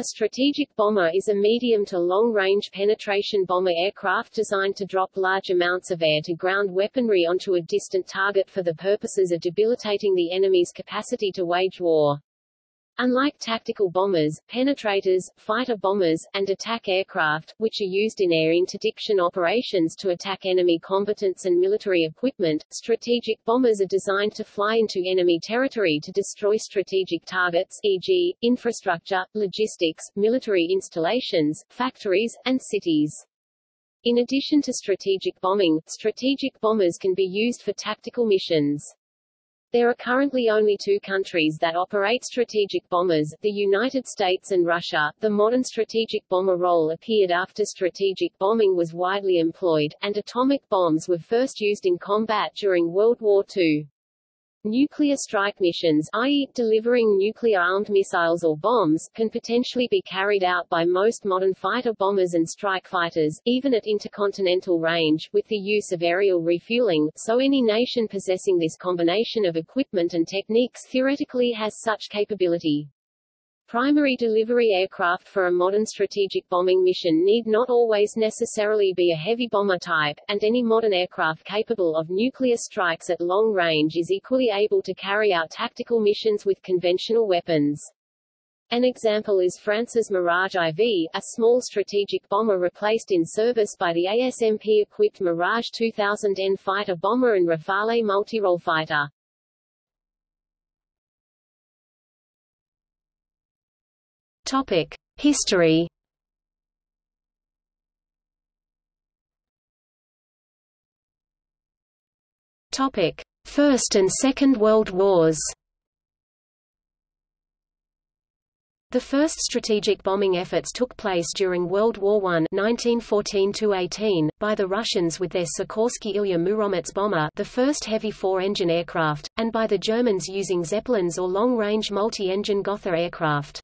A strategic bomber is a medium to long-range penetration bomber aircraft designed to drop large amounts of air-to-ground weaponry onto a distant target for the purposes of debilitating the enemy's capacity to wage war. Unlike tactical bombers, penetrators, fighter bombers, and attack aircraft, which are used in air interdiction operations to attack enemy combatants and military equipment, strategic bombers are designed to fly into enemy territory to destroy strategic targets e.g., infrastructure, logistics, military installations, factories, and cities. In addition to strategic bombing, strategic bombers can be used for tactical missions. There are currently only two countries that operate strategic bombers, the United States and Russia. The modern strategic bomber role appeared after strategic bombing was widely employed, and atomic bombs were first used in combat during World War II. Nuclear strike missions i.e., delivering nuclear-armed missiles or bombs can potentially be carried out by most modern fighter bombers and strike fighters, even at intercontinental range, with the use of aerial refueling, so any nation possessing this combination of equipment and techniques theoretically has such capability. Primary delivery aircraft for a modern strategic bombing mission need not always necessarily be a heavy bomber type, and any modern aircraft capable of nuclear strikes at long range is equally able to carry out tactical missions with conventional weapons. An example is France's Mirage IV, a small strategic bomber replaced in service by the ASMP-equipped Mirage 2000N fighter bomber and Rafale multirole fighter. Topic: History. Topic: First and Second World Wars. The first strategic bombing efforts took place during World War I 1914 by the Russians with their Sikorsky Ilya Muromets bomber the first heavy four-engine aircraft, and by the Germans using Zeppelins or long-range multi-engine Gotha aircraft.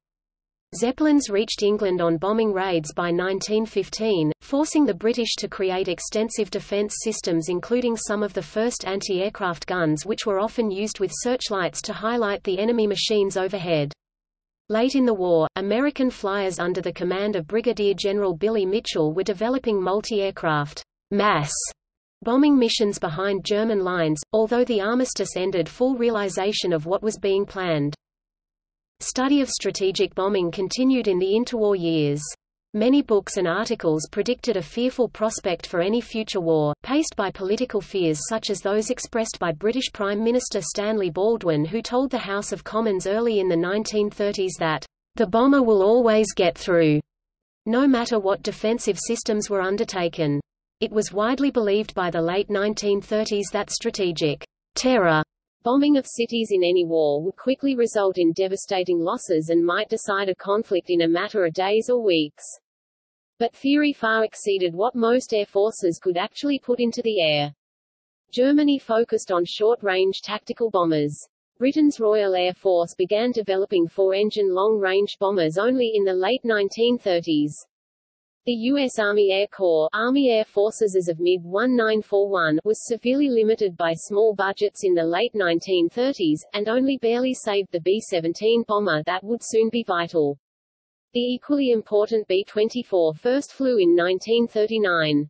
Zeppelins reached England on bombing raids by 1915, forcing the British to create extensive defence systems including some of the first anti-aircraft guns which were often used with searchlights to highlight the enemy machines overhead. Late in the war, American flyers under the command of Brigadier General Billy Mitchell were developing multi-aircraft mass bombing missions behind German lines, although the armistice ended full realization of what was being planned. Study of strategic bombing continued in the interwar years. Many books and articles predicted a fearful prospect for any future war, paced by political fears such as those expressed by British Prime Minister Stanley Baldwin who told the House of Commons early in the 1930s that, "...the bomber will always get through," no matter what defensive systems were undertaken. It was widely believed by the late 1930s that strategic terror Bombing of cities in any war would quickly result in devastating losses and might decide a conflict in a matter of days or weeks. But theory far exceeded what most air forces could actually put into the air. Germany focused on short-range tactical bombers. Britain's Royal Air Force began developing four-engine long-range bombers only in the late 1930s. The U.S. Army Air Corps Army Air Forces as of mid-1941 was severely limited by small budgets in the late 1930s, and only barely saved the B-17 bomber that would soon be vital. The equally important B-24 first flew in 1939.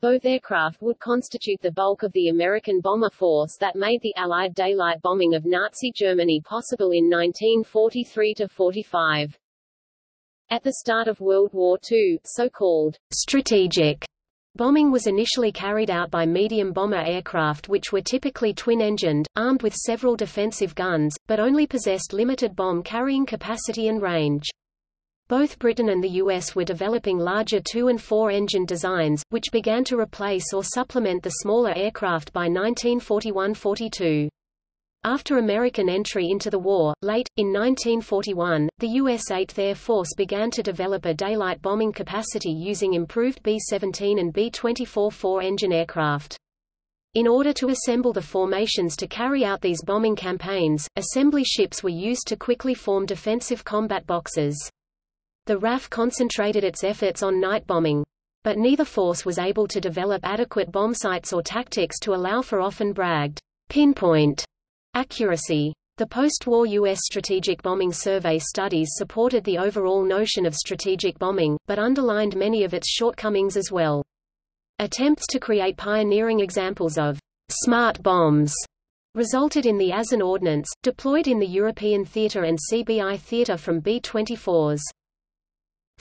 Both aircraft would constitute the bulk of the American bomber force that made the Allied daylight bombing of Nazi Germany possible in 1943–45. At the start of World War II, so-called strategic bombing was initially carried out by medium bomber aircraft which were typically twin-engined, armed with several defensive guns, but only possessed limited bomb-carrying capacity and range. Both Britain and the US were developing larger two- and four-engine designs, which began to replace or supplement the smaller aircraft by 1941–42. After American entry into the war, late, in 1941, the U.S. 8th Air Force began to develop a daylight bombing capacity using improved B-17 and B-24 four-engine aircraft. In order to assemble the formations to carry out these bombing campaigns, assembly ships were used to quickly form defensive combat boxes. The RAF concentrated its efforts on night bombing. But neither force was able to develop adequate bomb sights or tactics to allow for often bragged pinpoint accuracy. The post-war U.S. strategic bombing survey studies supported the overall notion of strategic bombing, but underlined many of its shortcomings as well. Attempts to create pioneering examples of smart bombs resulted in the Azon Ordnance, deployed in the European theatre and CBI theatre from B-24s.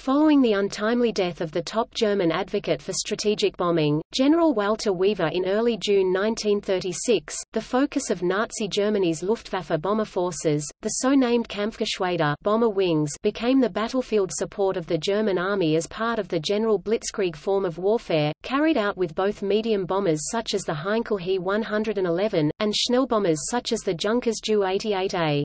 Following the untimely death of the top German advocate for strategic bombing, General Walter Wever in early June 1936, the focus of Nazi Germany's Luftwaffe bomber forces, the so-named Kampfgeschwader bomber wings became the battlefield support of the German army as part of the general blitzkrieg form of warfare, carried out with both medium bombers such as the Heinkel He-111, and Schnellbombers such as the Junkers Ju-88A.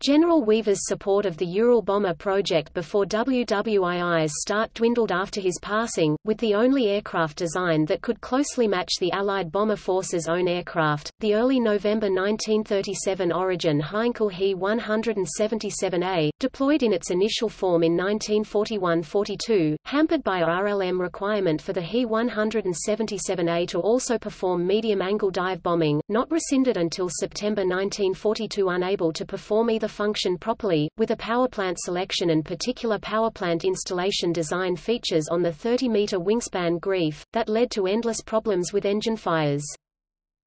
General Wever's support of the Ural bomber project before WWII's start dwindled after his passing, with the only aircraft design that could closely match the Allied bomber force's own aircraft. The early November 1937 Origin Heinkel He-177A, deployed in its initial form in 1941–42, hampered by RLM requirement for the He-177A to also perform medium-angle dive bombing, not rescinded until September 1942 unable to perform either function properly, with a powerplant selection and particular powerplant installation design features on the 30-meter wingspan Greif, that led to endless problems with engine fires.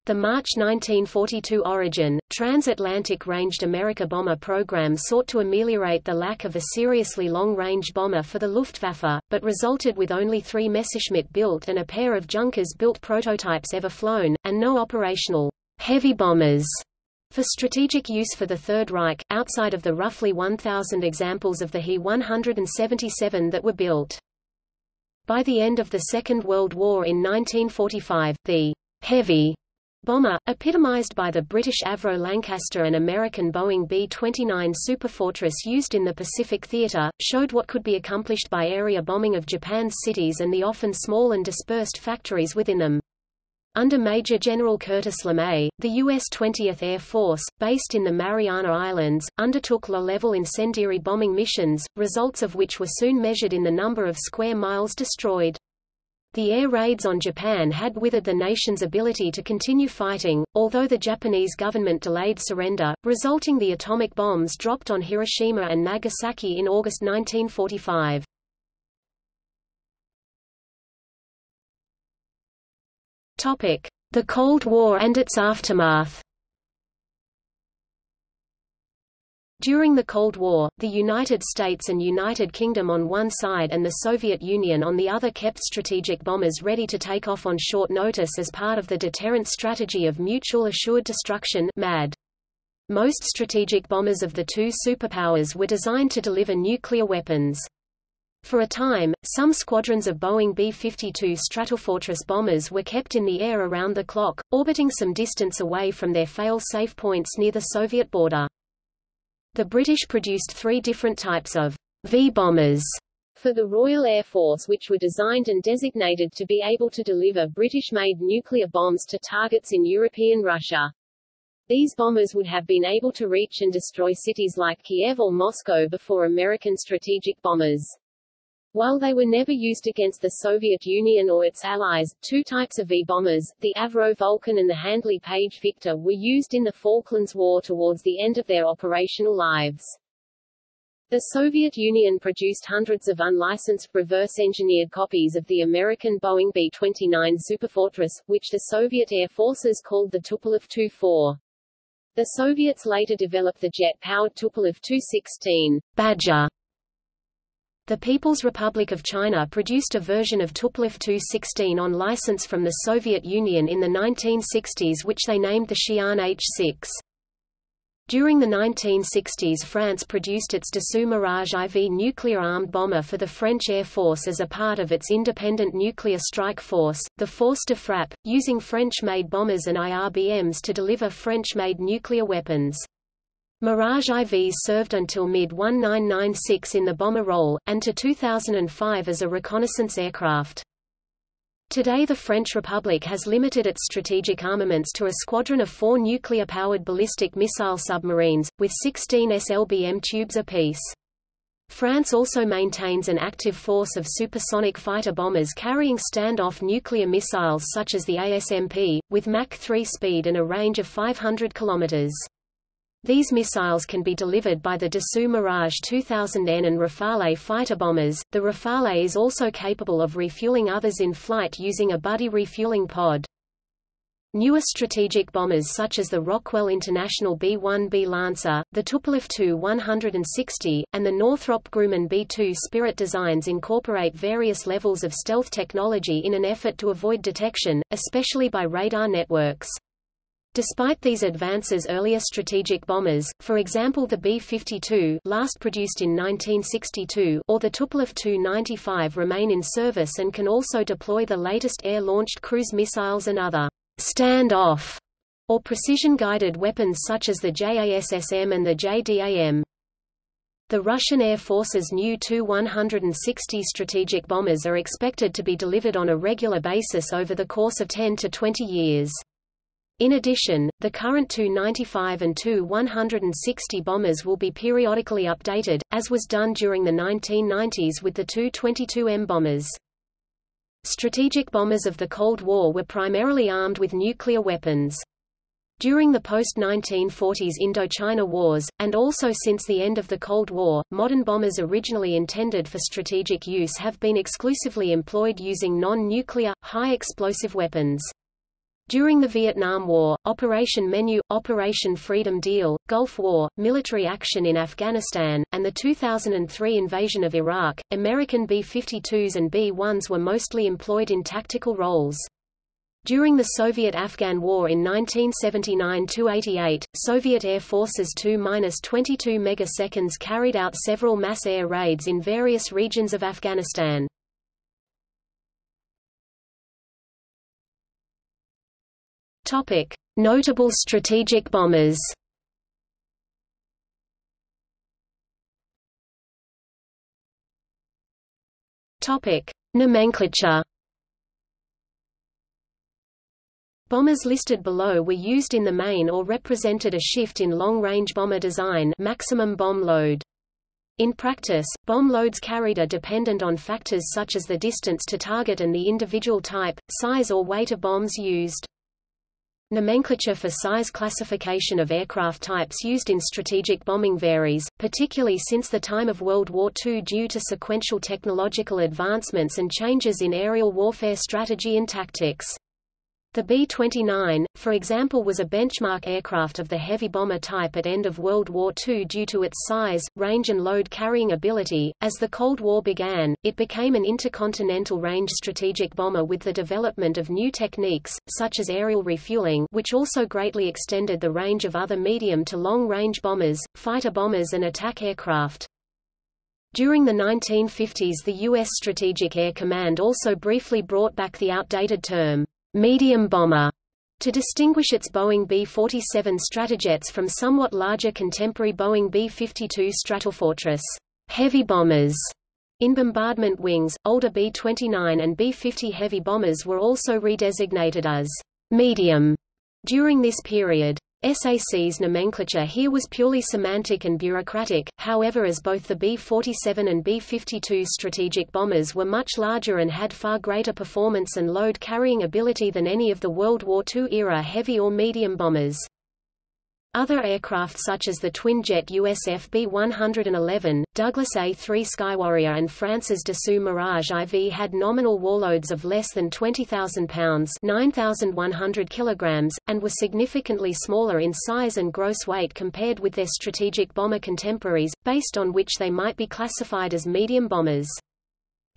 The March 1942 Origin, transatlantic ranged America bomber program sought to ameliorate the lack of a seriously long-range bomber for the Luftwaffe, but resulted with only three Messerschmitt built and a pair of Junkers built prototypes ever flown, and no operational heavy bombers for strategic use for the Third Reich, outside of the roughly 1,000 examples of the He-177 that were built. By the end of the Second World War in 1945, the heavy bomber, epitomized by the British Avro Lancaster and American Boeing B-29 Superfortress used in the Pacific Theater, showed what could be accomplished by area bombing of Japan's cities and the often small and dispersed factories within them. Under Major General Curtis LeMay, the U.S. 20th Air Force, based in the Mariana Islands, undertook low-level incendiary bombing missions, results of which were soon measured in the number of square miles destroyed. The air raids on Japan had withered the nation's ability to continue fighting, although the Japanese government delayed surrender, resulting the atomic bombs dropped on Hiroshima and Nagasaki in August 1945. The Cold War and its aftermath. During the Cold War, the United States and United Kingdom on one side and the Soviet Union on the other kept strategic bombers ready to take off on short notice as part of the deterrent strategy of mutual assured destruction MAD. Most strategic bombers of the two superpowers were designed to deliver nuclear weapons. For a time, some squadrons of Boeing B-52 Stratofortress bombers were kept in the air around the clock, orbiting some distance away from their fail-safe points near the Soviet border. The British produced three different types of V-bombers for the Royal Air Force which were designed and designated to be able to deliver British-made nuclear bombs to targets in European Russia. These bombers would have been able to reach and destroy cities like Kiev or Moscow before American strategic bombers. While they were never used against the Soviet Union or its allies, two types of V-bombers, the Avro Vulcan and the Handley Page Victor were used in the Falklands War towards the end of their operational lives. The Soviet Union produced hundreds of unlicensed, reverse-engineered copies of the American Boeing B-29 Superfortress, which the Soviet Air Forces called the Tupolev Tu-4. The Soviets later developed the jet-powered Tupolev Tu-16 Badger the People's Republic of China produced a version of Tupolev Tu-16 on license from the Soviet Union in the 1960s which they named the Xi'an H-6. During the 1960s France produced its Dassault Mirage IV nuclear-armed bomber for the French Air Force as a part of its independent nuclear strike force, the Force de Frappe, using French-made bombers and IRBMs to deliver French-made nuclear weapons. Mirage IVs served until mid-1996 in the bomber role, and to 2005 as a reconnaissance aircraft. Today the French Republic has limited its strategic armaments to a squadron of four nuclear-powered ballistic missile submarines, with 16 SLBM tubes apiece. France also maintains an active force of supersonic fighter bombers carrying standoff nuclear missiles such as the ASMP, with Mach 3 speed and a range of 500 kilometers. These missiles can be delivered by the Dassault Mirage 2000N and Rafale fighter bombers. The Rafale is also capable of refueling others in flight using a buddy refueling pod. Newer strategic bombers such as the Rockwell International B-1B Lancer, the Tupolev Tu-160, and the Northrop Grumman B-2 Spirit designs incorporate various levels of stealth technology in an effort to avoid detection, especially by radar networks. Despite these advances earlier strategic bombers, for example the B-52 last produced in 1962 or the Tupolev Tu-95 remain in service and can also deploy the latest air-launched cruise missiles and other stand-off or precision-guided weapons such as the JASSM and the JDAM. The Russian Air Force's new Tu-160 strategic bombers are expected to be delivered on a regular basis over the course of 10 to 20 years. In addition, the current Tu-95 and Tu-160 bombers will be periodically updated, as was done during the 1990s with the Tu-22M bombers. Strategic bombers of the Cold War were primarily armed with nuclear weapons. During the post-1940s Indochina Wars, and also since the end of the Cold War, modern bombers originally intended for strategic use have been exclusively employed using non-nuclear, high-explosive weapons. During the Vietnam War, Operation Menu, Operation Freedom Deal, Gulf War, military action in Afghanistan, and the 2003 invasion of Iraq, American B-52s and B-1s were mostly employed in tactical roles. During the Soviet-Afghan War in 1979–88, Soviet Air Forces Tu-22 megaseconds carried out several mass air raids in various regions of Afghanistan. Topic: Notable strategic bombers. Topic: Nomenclature. Bombers listed below were used in the main or represented a shift in long-range bomber design maximum bomb load. In practice, bomb loads carried are dependent on factors such as the distance to target and the individual type, size or weight of bombs used. Nomenclature for size classification of aircraft types used in strategic bombing varies, particularly since the time of World War II due to sequential technological advancements and changes in aerial warfare strategy and tactics. The B-29, for example was a benchmark aircraft of the heavy bomber type at end of World War II due to its size, range and load-carrying ability. As the Cold War began, it became an intercontinental range strategic bomber with the development of new techniques, such as aerial refueling which also greatly extended the range of other medium to long-range bombers, fighter bombers and attack aircraft. During the 1950s the U.S. Strategic Air Command also briefly brought back the outdated term, medium bomber to distinguish its Boeing B-47 Stratojets from somewhat larger contemporary Boeing B-52 Stratofortress heavy bombers. In bombardment wings, older B-29 and B-50 heavy bombers were also redesignated as medium during this period. SAC's nomenclature here was purely semantic and bureaucratic, however as both the B-47 and B-52 strategic bombers were much larger and had far greater performance and load-carrying ability than any of the World War II-era heavy or medium bombers. Other aircraft such as the twin-jet USF B-111, Douglas A-3 Skywarrior and France's Dassault Mirage IV had nominal warloads of less than 20,000 pounds 9,100 kilograms, and were significantly smaller in size and gross weight compared with their strategic bomber contemporaries, based on which they might be classified as medium bombers.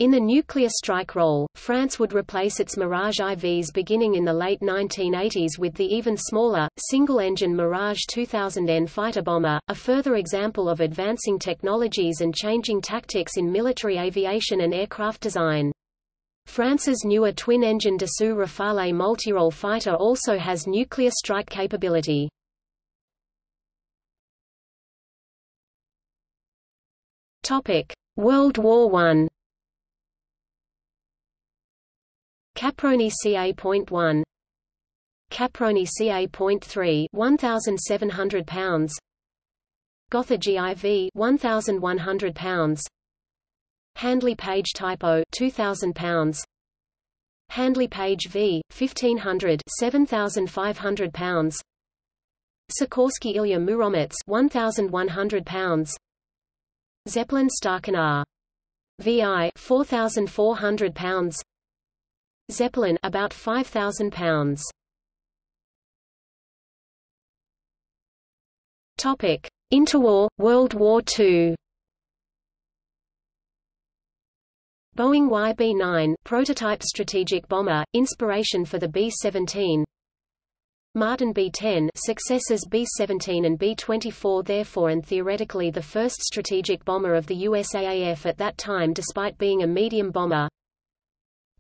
In the nuclear strike role, France would replace its Mirage IVs beginning in the late 1980s with the even smaller, single-engine Mirage 2000N fighter bomber, a further example of advancing technologies and changing tactics in military aviation and aircraft design. France's newer twin-engine Dassault Rafale multirole fighter also has nuclear strike capability. World War I Caproni CA.1 Caproni CA.3 1700 pounds. Gotha GIV 1100 pounds. Handley Page Type O 2000 pounds. Handley Page V 1500 7500 pounds. Sikorsky Ilya Muromets 1100 pounds. Zeppelin Staaken R VI 4400 pounds Zeppelin about 5000 pounds. Topic. Interwar World War II Boeing YB-9 prototype strategic bomber, inspiration for the B-17 Martin B-10 successors B-17 and B-24 therefore and theoretically the first strategic bomber of the USAAF at that time despite being a medium bomber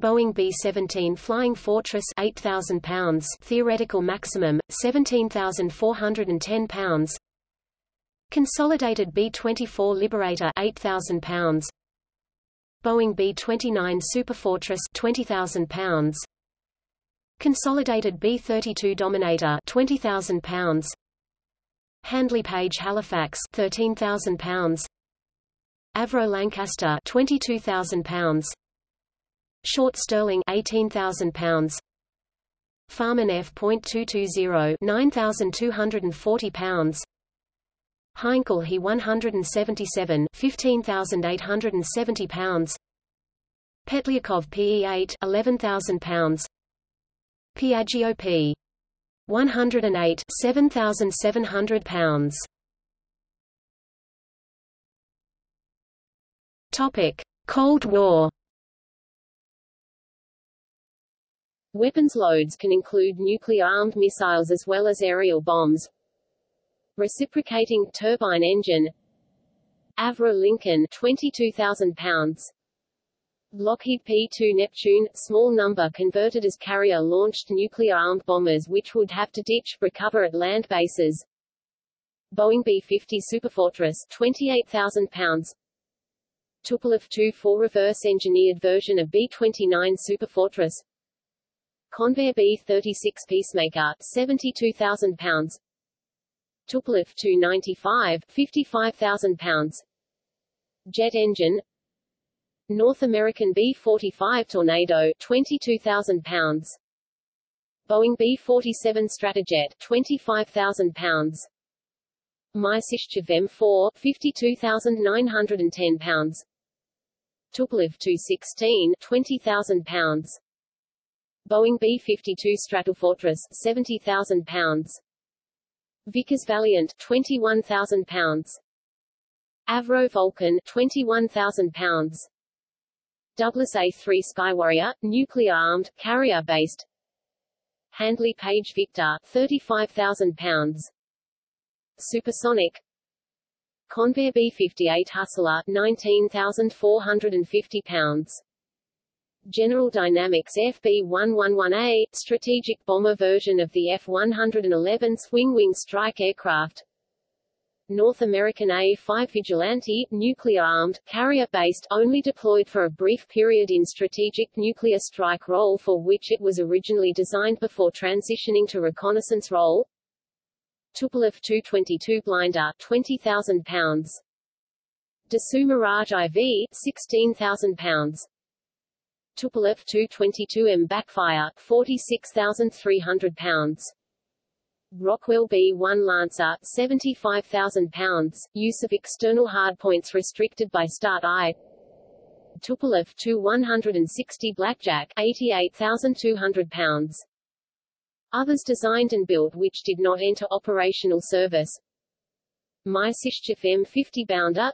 Boeing B-17 Flying Fortress 8,000 pounds. Theoretical maximum, 17,410 pounds. Consolidated B-24 Liberator 8,000 pounds. Boeing B-29 Superfortress 20,000 pounds. Consolidated B-32 Dominator 20,000 pounds. Handley Page Halifax 13,000 pounds. Avro Lancaster 22,000 pounds Short Stirling 18,000 pounds. Farman F.220 9,240 pounds. Heinkel He 177 15,870 pounds. Petlyakov PE8 11,000 pounds. Piaggio P 108 7,700 pounds. Topic Cold War Weapons loads can include nuclear-armed missiles as well as aerial bombs, reciprocating turbine engine. Avro Lincoln 22,000 pounds. Lockheed P-2 Neptune, small number converted as carrier-launched nuclear-armed bombers which would have to ditch, recover at land bases. Boeing B-50 Superfortress 28,000 pounds. Tupolev Tu-4 reverse-engineered version of B-29 Superfortress Convair B-36 Peacemaker 72,000 pounds Tupolev Tu-95, 55,000 pounds. Jet engine North American B-45 Tornado 22,000 pounds. Boeing B-47 Stratojet 25,000 pounds. Myasishchev M4 52,910 pounds. Tupolev Tu-16 20,000 pounds. Boeing B-52 Stratofortress 70,000 pounds. Vickers Valiant 21,000 pounds. Avro Vulcan 21,000 pounds. Douglas A-3 Skywarrior nuclear-armed carrier-based. Handley Page Victor 35,000 pounds. Supersonic. Convair B-58 Hustler 19,450 pounds General Dynamics FB-111A, strategic bomber version of the F-111 swing-wing strike aircraft. North American A-5 Vigilante, nuclear-armed, carrier-based, only deployed for a brief period in strategic nuclear strike role for which it was originally designed before transitioning to reconnaissance role. Tupolev Tu-22 blinder 20,000 pounds. Dassault Mirage IV 16,000 pounds Tupolev Tu-22M backfire, 46,300 pounds. Rockwell B-1 Lancer, 75,000 pounds, use of external hardpoints restricted by Start I. Tupolev Tu-160 Blackjack, 88,200 pounds. Others designed and built which did not enter operational service. Myasishchev M50 Bounder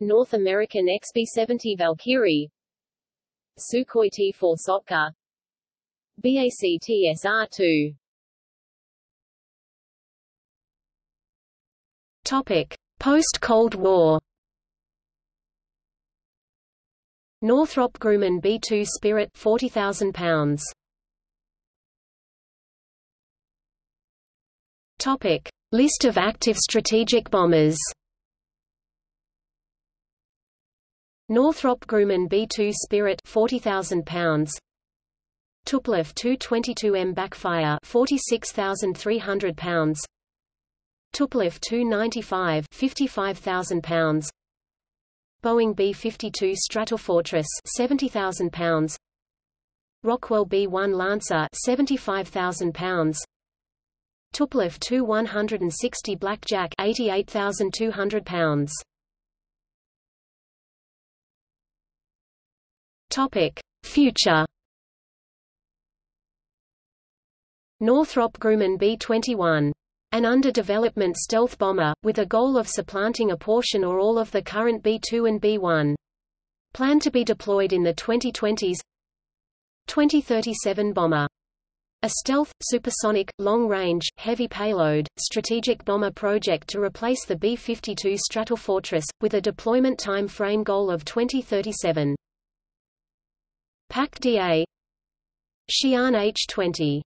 North American XB-70 Valkyrie Sukhoi T-4 Sotka BAC TSR-2 Topic: Post-Cold War. Northrop Grumman B-2 Spirit 40,000 pounds. Topic: List of active strategic bombers. Northrop Grumman B-2 Spirit 40,000 pounds. Tupolev Tu-22M backfire 46,300 pounds. Tupolev Tu-95 55,000 pounds. Boeing B-52 Stratofortress 70,000 pounds. Rockwell B-1 Lancer 75,000 pounds. Tupolev Tu-160 Blackjack 88,200 pounds. Topic: Future. Northrop Grumman B-21. An under-development stealth bomber, with a goal of supplanting a portion or all of the current B-2 and B-1. Planned to be deployed in the 2020s 2037 bomber. A stealth, supersonic, long-range, heavy payload, strategic bomber project to replace the B-52 Stratofortress, with a deployment time frame goal of 2037. PAK DA Xi'an H-20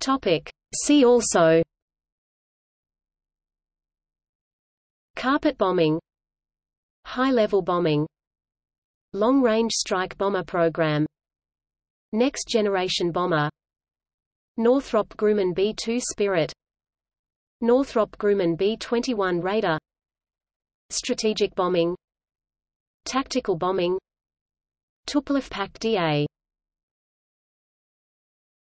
Topic. See also. Carpet bombing. High-level bombing. Long-range strike bomber program. Next generation bomber. Northrop Grumman B-2 Spirit. Northrop Grumman B-21 Raider. Strategic bombing Tactical bombing. Tupolev PAK DA